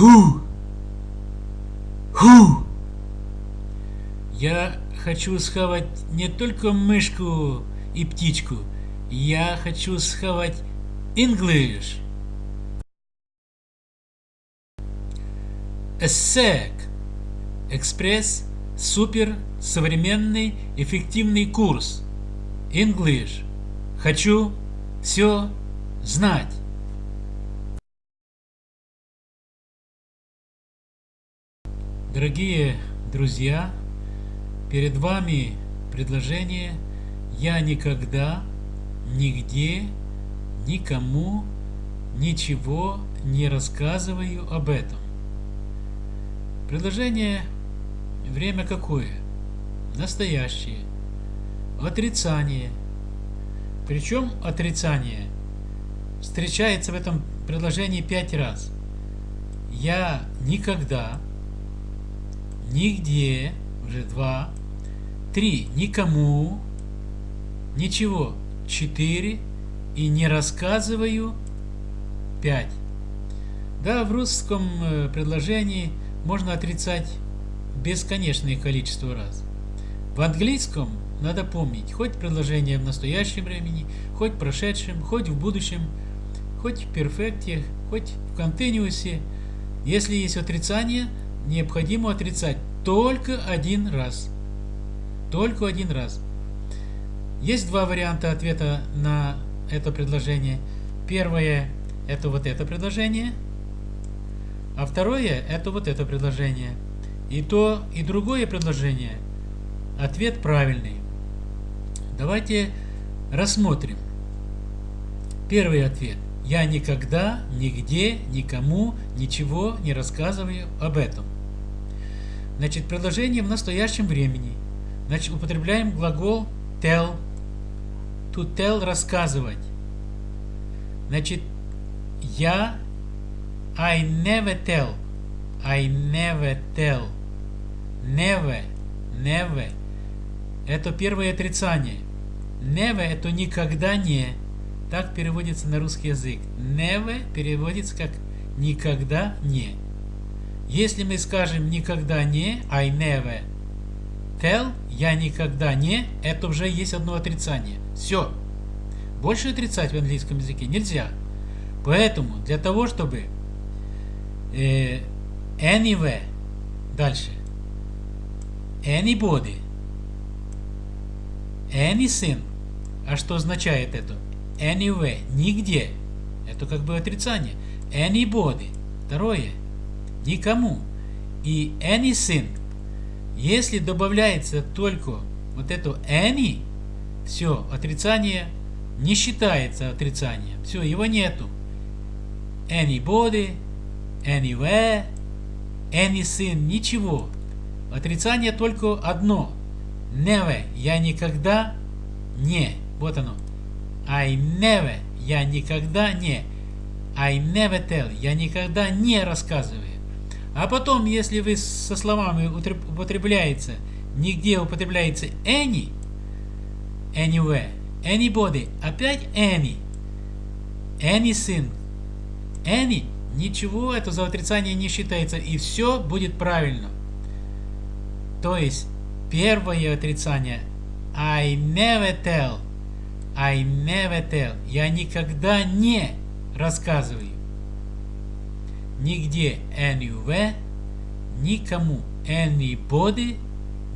Who? Who? Я хочу схавать не только мышку и птичку. Я хочу схавать English. ESSEC. Экспресс, супер, современный, эффективный курс. English. Хочу все знать. Дорогие друзья, перед вами предложение «Я никогда, нигде, никому, ничего не рассказываю об этом». Предложение время какое? Настоящее. Отрицание. Причем отрицание встречается в этом предложении пять раз. Я никогда нигде, уже два, три, никому, ничего, четыре, и не рассказываю, пять. Да, в русском э, предложении можно отрицать бесконечное количество раз. В английском надо помнить, хоть предложение в настоящем времени, хоть в прошедшем, хоть в будущем, хоть в перфекте, хоть в континуусе. Если есть отрицание, необходимо отрицать только один раз. Только один раз. Есть два варианта ответа на это предложение. Первое – это вот это предложение, а второе – это вот это предложение. И то, и другое предложение – ответ правильный. Давайте рассмотрим. Первый ответ. Я никогда, нигде, никому, ничего не рассказываю об этом. Значит, предложение в настоящем времени. Значит, употребляем глагол tell. To tell – рассказывать. Значит, я I never tell. I never tell. Never. Never. Это первое отрицание. Never – это никогда не. Так переводится на русский язык. Never переводится как никогда не. Если мы скажем никогда не, I never tell, я никогда не, это уже есть одно отрицание. Все. Больше отрицать в английском языке нельзя. Поэтому для того, чтобы э, anywhere, дальше, anybody, anything, а что означает это? Anywhere, нигде. Это как бы отрицание. Anybody. Второе. Никому. И anything. Если добавляется только вот это any, все, отрицание не считается отрицанием. Все, его нету. Anybody, anywhere, anything, ничего. Отрицание только одно. Never, я никогда не. Вот оно. I never, я никогда не. I never tell, я никогда не рассказываю. А потом, если вы со словами употребляется, нигде употребляется any, anywhere, anybody, опять any, anything, any, ничего это за отрицание не считается, и все будет правильно. То есть, первое отрицание I never tell – I never tell. Я никогда не рассказываю. Нигде anywhere, никому anybody,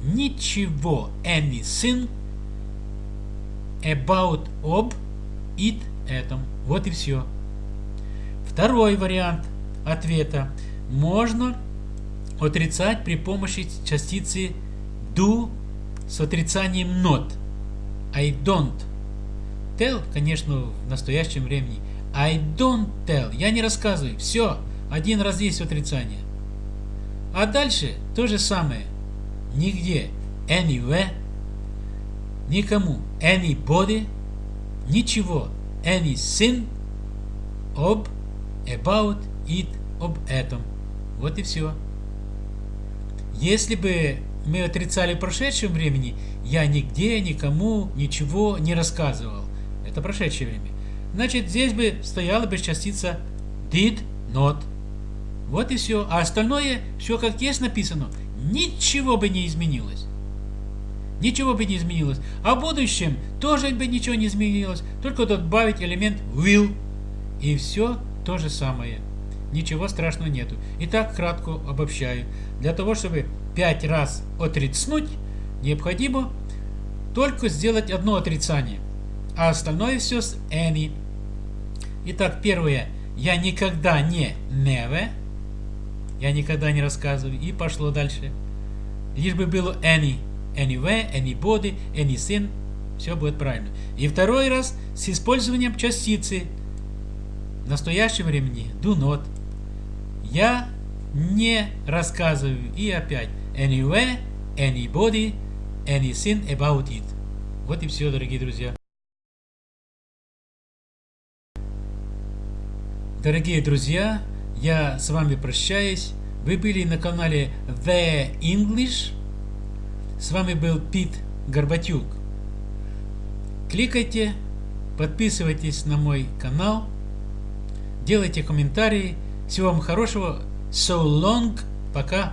ничего anything, about об it этом. Вот и все. Второй вариант ответа. Можно отрицать при помощи частицы do с отрицанием not. I don't Tell, конечно, в настоящем времени. I don't tell. Я не рассказываю. Все. Один раз есть отрицание. А дальше то же самое. Нигде. Anywhere. Никому. Anybody. Ничего. Anything. Об. About. It. Об этом. Вот и все. Если бы мы отрицали в прошедшем времени, я нигде, никому, ничего не рассказывал. Это прошедшее время. Значит, здесь бы стояла бы частица did not. Вот и все. А остальное, все как есть написано, ничего бы не изменилось. Ничего бы не изменилось. А в будущем тоже бы ничего не изменилось. Только добавить элемент will. И все то же самое. Ничего страшного нету. Итак, кратко обобщаю. Для того, чтобы 5 раз отрицнуть, необходимо только сделать одно отрицание. А остальное все с any. Итак, первое. Я никогда не never. Я никогда не рассказываю. И пошло дальше. Лишь бы было any. Anywhere, anybody, anything. Все будет правильно. И второй раз с использованием частицы в настоящем времени do not. Я не рассказываю. И опять anywhere, anybody, anything about it. Вот и все, дорогие друзья. Дорогие друзья, я с вами прощаюсь. Вы были на канале The English. С вами был Пит Горбатюк. Кликайте, подписывайтесь на мой канал, делайте комментарии. Всего вам хорошего. So long. Пока.